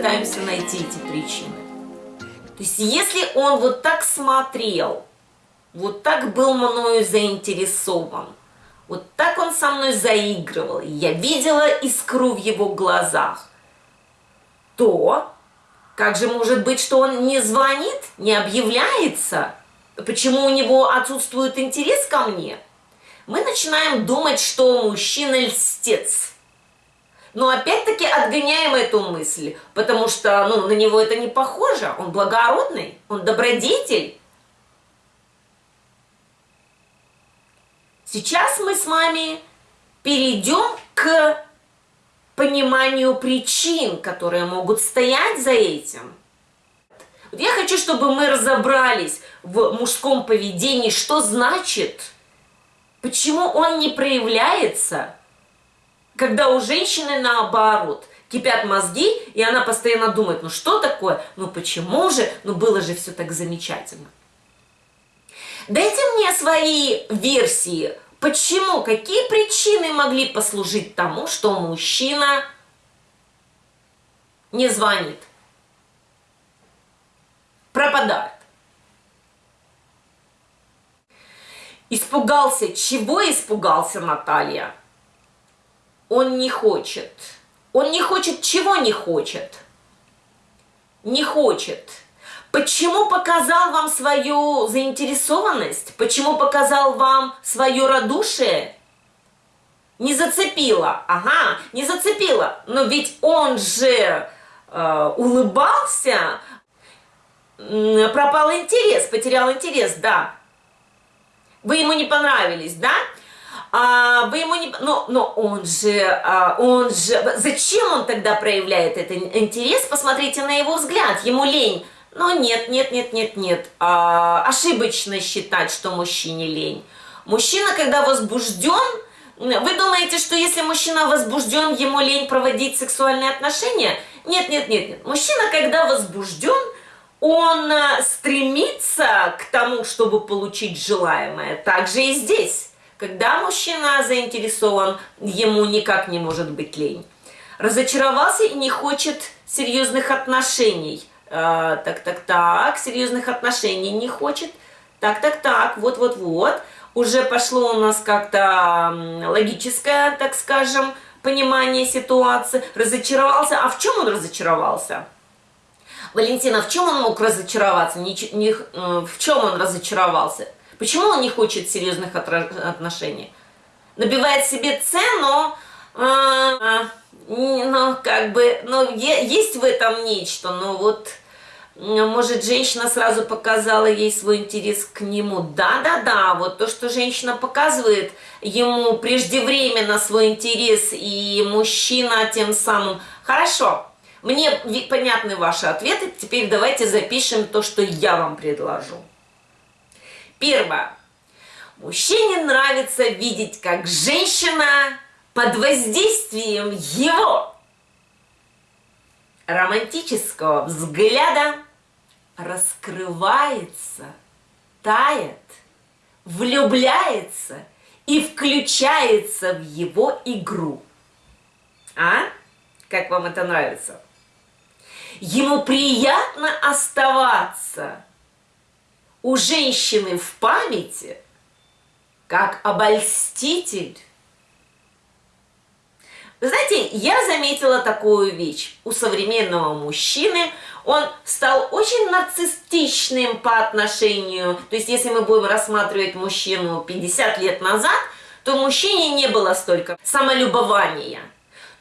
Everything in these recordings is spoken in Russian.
попытаемся найти эти причины. То есть если он вот так смотрел, вот так был мною заинтересован, вот так он со мной заигрывал, я видела искру в его глазах, то как же может быть, что он не звонит, не объявляется? Почему у него отсутствует интерес ко мне? Мы начинаем думать, что мужчина льстец. Но опять-таки отгоняем эту мысль, потому что ну, на него это не похоже. Он благородный, он добродетель. Сейчас мы с вами перейдем к пониманию причин, которые могут стоять за этим. Вот я хочу, чтобы мы разобрались в мужском поведении, что значит, почему он не проявляется, когда у женщины наоборот кипят мозги, и она постоянно думает, ну что такое, ну почему же, ну было же все так замечательно. Дайте мне свои версии, почему, какие причины могли послужить тому, что мужчина не звонит, пропадает. Испугался. Чего испугался Наталья? Он не хочет. Он не хочет, чего не хочет? Не хочет Почему показал вам свою заинтересованность? Почему показал вам свое радушие? Не зацепило. Ага, не зацепило. Но ведь он же э, улыбался, пропал интерес, потерял интерес, да. Вы ему не понравились, да? А, вы ему не... Но, но он же, а, он же... Зачем он тогда проявляет этот интерес? Посмотрите на его взгляд. Ему лень но нет, нет, нет, нет, нет. А, ошибочно считать, что мужчине лень. Мужчина, когда возбужден, вы думаете, что если мужчина возбужден, ему лень проводить сексуальные отношения? Нет, нет, нет, нет. Мужчина, когда возбужден, он э, стремится к тому, чтобы получить желаемое. Также и здесь. Когда мужчина заинтересован, ему никак не может быть лень. Разочаровался и не хочет серьезных отношений – а, так, так, так, серьезных отношений не хочет, так, так, так, вот-вот-вот, уже пошло у нас как-то логическое, так скажем, понимание ситуации, разочаровался, а в чем он разочаровался? Валентина, в чем он мог разочароваться? Не, не, э, в чем он разочаровался? Почему он не хочет серьезных отношений? Набивает себе цену, а, ну, как бы, ну, есть в этом нечто, но вот может, женщина сразу показала ей свой интерес к нему. Да-да-да, вот то, что женщина показывает ему преждевременно свой интерес, и мужчина тем самым... Хорошо, мне понятны ваши ответы, теперь давайте запишем то, что я вам предложу. Первое. Мужчине нравится видеть, как женщина под воздействием его романтического взгляда раскрывается, тает, влюбляется и включается в его игру. А? Как вам это нравится? Ему приятно оставаться у женщины в памяти, как обольститель. Вы знаете, я заметила такую вещь. У современного мужчины – он стал очень нарциссичным по отношению, то есть если мы будем рассматривать мужчину 50 лет назад, то мужчине не было столько самолюбования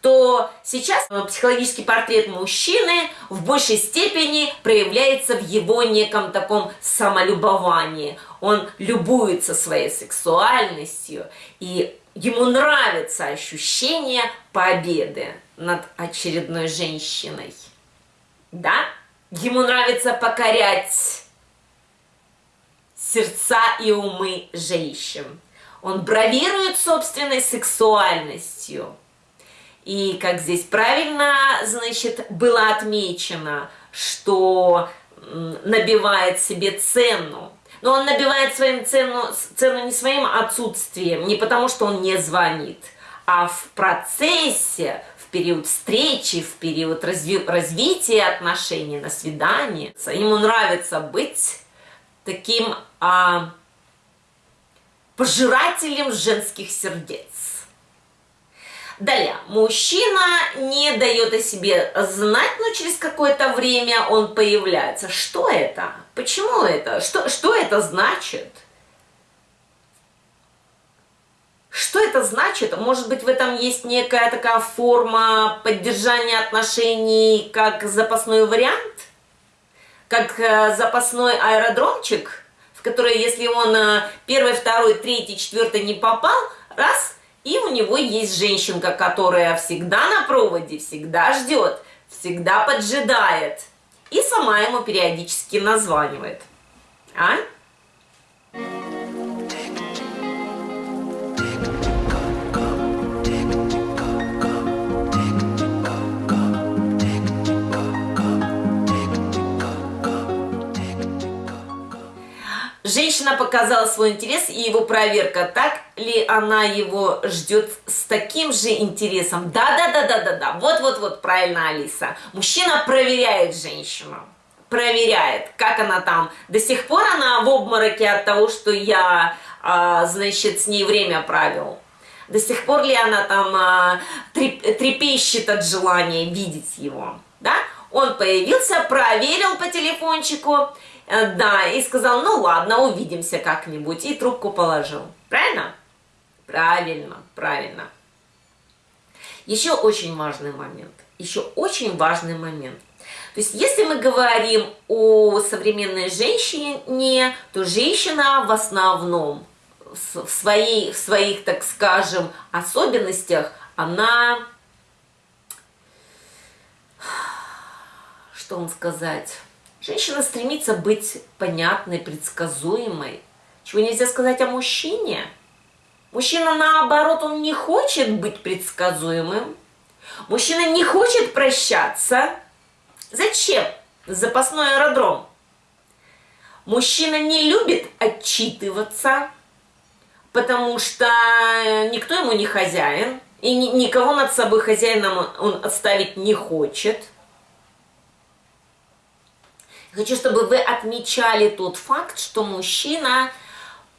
то сейчас психологический портрет мужчины в большей степени проявляется в его неком таком самолюбовании. Он любуется своей сексуальностью, и ему нравится ощущение победы над очередной женщиной. Да? Ему нравится покорять сердца и умы женщин. Он бравирует собственной сексуальностью. И как здесь правильно, значит, было отмечено, что набивает себе цену. Но он набивает своим цену, цену не своим отсутствием, не потому что он не звонит, а в процессе, период встречи, в период разви развития отношений, на свидании. Ему нравится быть таким а, пожирателем женских сердец. Далее, мужчина не дает о себе знать, но через какое-то время он появляется. Что это? Почему это? Что, что это значит? Что это значит? Может быть, в этом есть некая такая форма поддержания отношений, как запасной вариант? Как э, запасной аэродромчик, в который, если он э, первый, второй, третий, четвертый не попал, раз, и у него есть женщинка, которая всегда на проводе, всегда ждет, всегда поджидает. И сама ему периодически названивает. А? Женщина показала свой интерес и его проверка. Так ли она его ждет с таким же интересом? Да-да-да-да-да-да. Вот-вот-вот, правильно, Алиса. Мужчина проверяет женщину. Проверяет, как она там. До сих пор она в обмороке от того, что я, а, значит, с ней время провел. До сих пор ли она там а, трепещет от желания видеть его. Да? Он появился, проверил по телефончику да, и сказал, ну ладно, увидимся как-нибудь, и трубку положил. Правильно? Правильно, правильно. Еще очень важный момент, еще очень важный момент. То есть, если мы говорим о современной женщине, то женщина в основном в, своей, в своих, так скажем, особенностях, она, что вам сказать, Женщина стремится быть понятной, предсказуемой. Чего нельзя сказать о мужчине? Мужчина, наоборот, он не хочет быть предсказуемым. Мужчина не хочет прощаться. Зачем? Запасной аэродром. Мужчина не любит отчитываться, потому что никто ему не хозяин, и никого над собой хозяином он оставить не хочет – Хочу, чтобы вы отмечали тот факт, что мужчина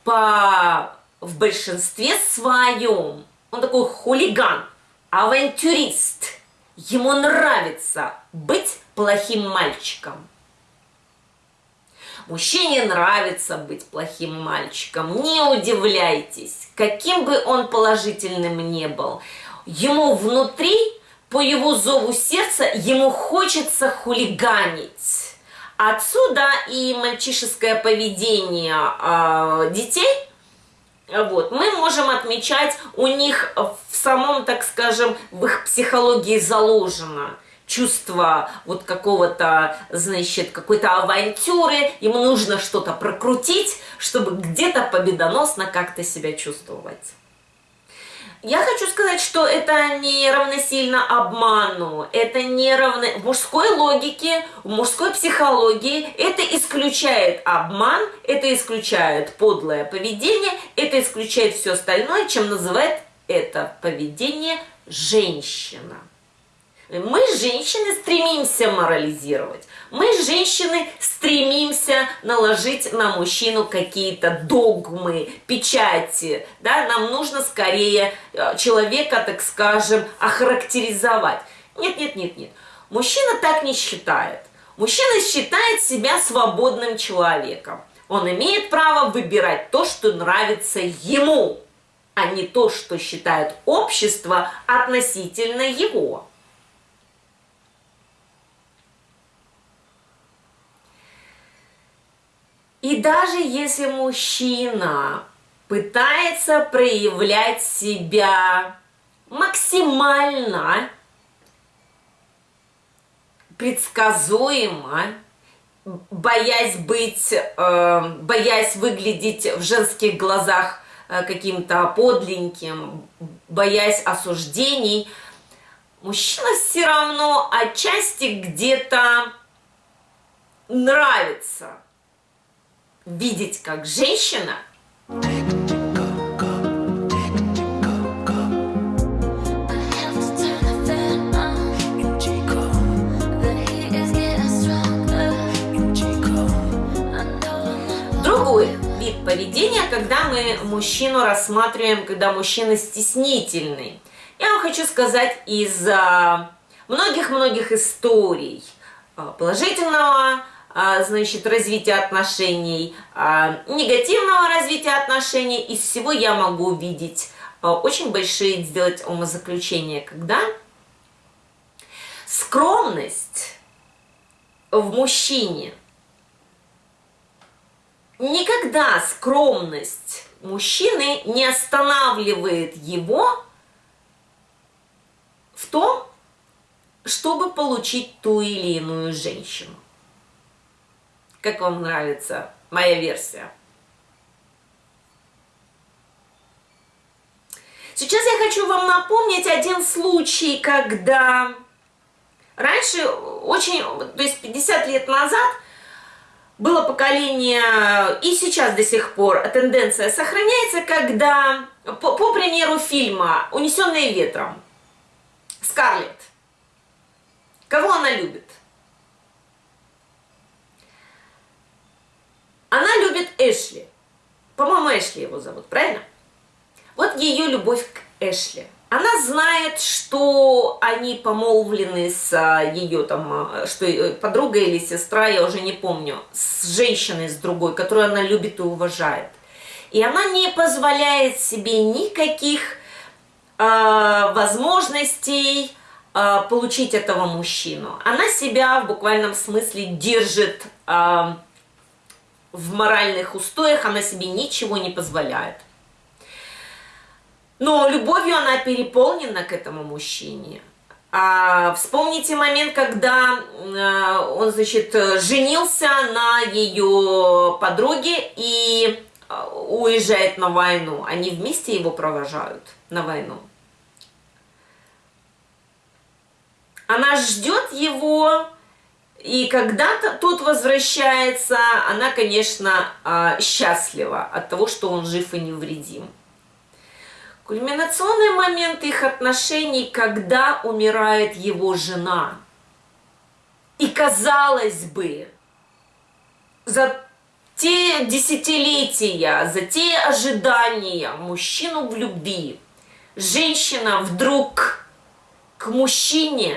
по, в большинстве своем, он такой хулиган, авантюрист. Ему нравится быть плохим мальчиком. Мужчине нравится быть плохим мальчиком. Не удивляйтесь, каким бы он положительным не был. Ему внутри, по его зову сердца, ему хочется хулиганить Отсюда и мальчишеское поведение э, детей, вот, мы можем отмечать у них в самом, так скажем, в их психологии заложено чувство вот какого-то, значит, какой-то авантюры, ему нужно что-то прокрутить, чтобы где-то победоносно как-то себя чувствовать. Я хочу сказать, что это не равносильно обману, это не равно... В мужской логике, в мужской психологии это исключает обман, это исключает подлое поведение, это исключает все остальное, чем называет это поведение женщина. Мы, женщины, стремимся морализировать. Мы, женщины, стремимся наложить на мужчину какие-то догмы, печати. Да? Нам нужно скорее э, человека, так скажем, охарактеризовать. Нет, нет, нет, нет. Мужчина так не считает. Мужчина считает себя свободным человеком. Он имеет право выбирать то, что нравится ему, а не то, что считает общество относительно его. И даже если мужчина пытается проявлять себя максимально предсказуемо, боясь быть, э, боясь выглядеть в женских глазах э, каким-то подленьким, боясь осуждений, мужчина все равно отчасти где-то нравится видеть как женщина. Другой вид поведения, когда мы мужчину рассматриваем, когда мужчина стеснительный. Я вам хочу сказать из а, многих-многих историй а, положительного значит, развития отношений, негативного развития отношений. Из всего я могу увидеть очень большие сделать умозаключения, когда скромность в мужчине никогда скромность мужчины не останавливает его в том, чтобы получить ту или иную женщину. Как вам нравится моя версия? Сейчас я хочу вам напомнить один случай, когда раньше, очень, то есть 50 лет назад, было поколение, и сейчас до сих пор тенденция сохраняется, когда, по, по примеру фильма «Унесенные ветром», Скарлетт, кого она любит? Любит Эшли. По-моему, Эшли его зовут, правильно? Вот ее любовь к Эшли. Она знает, что они помолвлены с а, ее там, а, что э, подруга или сестра, я уже не помню, с женщиной, с другой, которую она любит и уважает. И она не позволяет себе никаких э, возможностей э, получить этого мужчину. Она себя в буквальном смысле держит э, в моральных устоях, она себе ничего не позволяет. Но любовью она переполнена к этому мужчине. А, вспомните момент, когда а, он, значит, женился на ее подруге и а, уезжает на войну. Они вместе его провожают на войну. Она ждет его, и когда -то тот возвращается, она, конечно, а, счастлива от того, что он жив и невредим. Кульминационный момент их отношений, когда умирает его жена. И казалось бы, за те десятилетия, за те ожидания мужчину в любви, женщина вдруг к мужчине,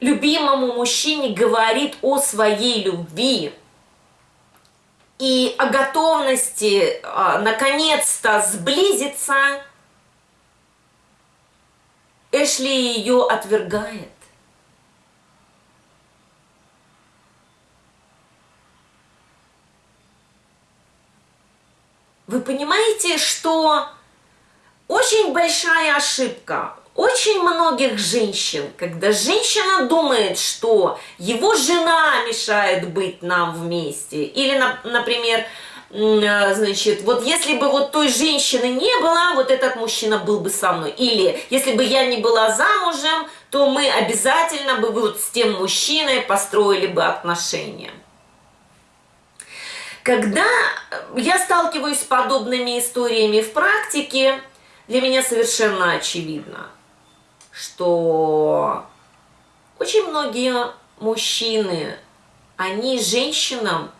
любимому мужчине говорит о своей любви, и о готовности а, наконец-то сблизиться, Эшли ее отвергает. Вы понимаете, что очень большая ошибка очень многих женщин, когда женщина думает, что его жена мешает быть нам вместе, или, например, э, значит, вот если бы вот той женщины не было, вот этот мужчина был бы со мной. Или если бы я не была замужем, то мы обязательно бы вот с тем мужчиной построили бы отношения. Когда я сталкиваюсь с подобными историями в практике, для меня совершенно очевидно – что очень многие мужчины, они женщинам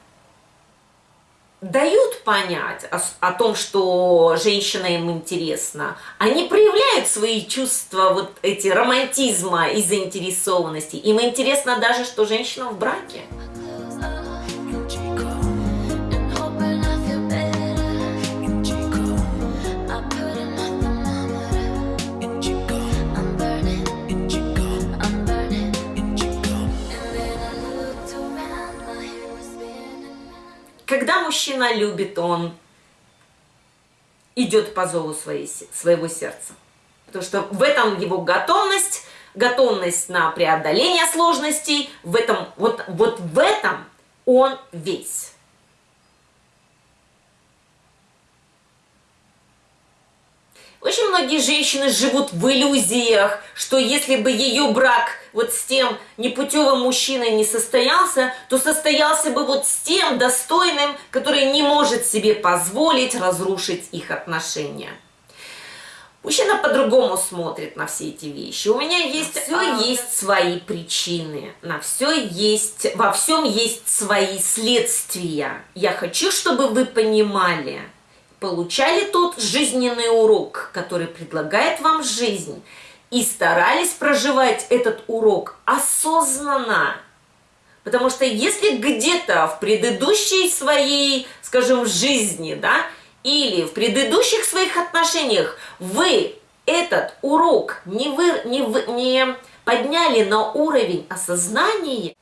дают понять о, о том, что женщина им интересна. Они проявляют свои чувства, вот эти романтизма и заинтересованности. Им интересно даже, что женщина в браке. Когда мужчина любит, он идет по зову своей, своего сердца. Потому что в этом его готовность, готовность на преодоление сложностей, в этом, вот, вот в этом он весь. Очень многие женщины живут в иллюзиях, что если бы ее брак вот с тем непутевым мужчиной не состоялся, то состоялся бы вот с тем достойным, который не может себе позволить разрушить их отношения. Мужчина по-другому смотрит на все эти вещи. У меня есть все есть свои причины, на все есть, во всем есть свои следствия. Я хочу, чтобы вы понимали, получали тот жизненный урок, который предлагает вам жизнь, и старались проживать этот урок осознанно. Потому что если где-то в предыдущей своей, скажем, жизни, да, или в предыдущих своих отношениях вы этот урок не, вы, не, не подняли на уровень осознания,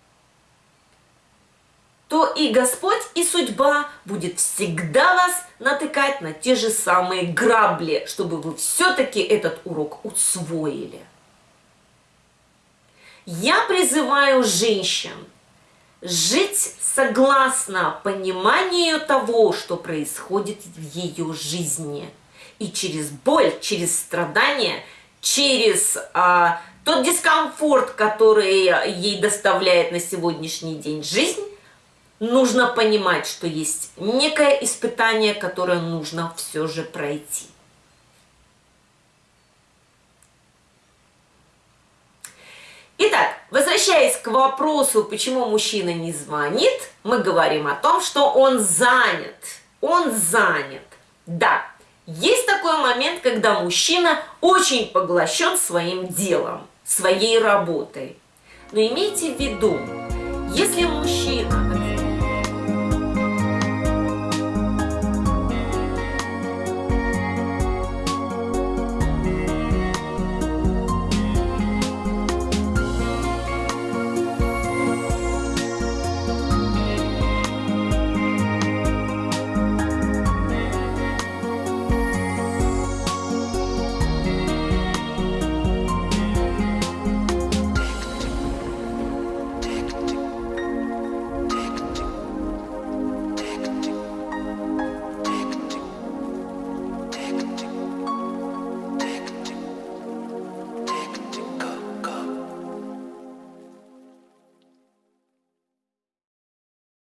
то и Господь, и судьба будет всегда вас натыкать на те же самые грабли, чтобы вы все-таки этот урок усвоили. Я призываю женщин жить согласно пониманию того, что происходит в ее жизни. И через боль, через страдания, через а, тот дискомфорт, который ей доставляет на сегодняшний день жизнь, нужно понимать, что есть некое испытание, которое нужно все же пройти. Итак, возвращаясь к вопросу, почему мужчина не звонит, мы говорим о том, что он занят. Он занят. Да, есть такой момент, когда мужчина очень поглощен своим делом, своей работой. Но имейте в виду, если мужчина